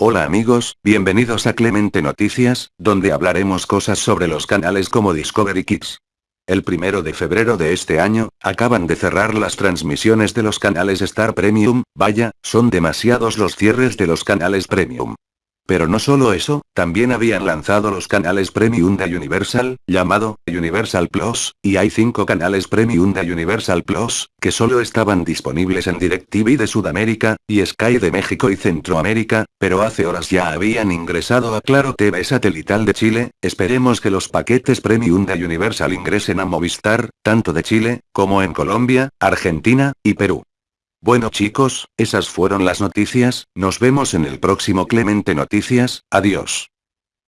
Hola amigos, bienvenidos a Clemente Noticias, donde hablaremos cosas sobre los canales como Discovery Kids. El primero de febrero de este año, acaban de cerrar las transmisiones de los canales Star Premium, vaya, son demasiados los cierres de los canales Premium. Pero no solo eso, también habían lanzado los canales Premium de Universal, llamado Universal Plus, y hay cinco canales Premium de Universal Plus, que solo estaban disponibles en DirecTV de Sudamérica, y Sky de México y Centroamérica, pero hace horas ya habían ingresado a Claro TV satelital de Chile, esperemos que los paquetes Premium de Universal ingresen a Movistar, tanto de Chile, como en Colombia, Argentina, y Perú. Bueno chicos, esas fueron las noticias, nos vemos en el próximo Clemente Noticias, adiós.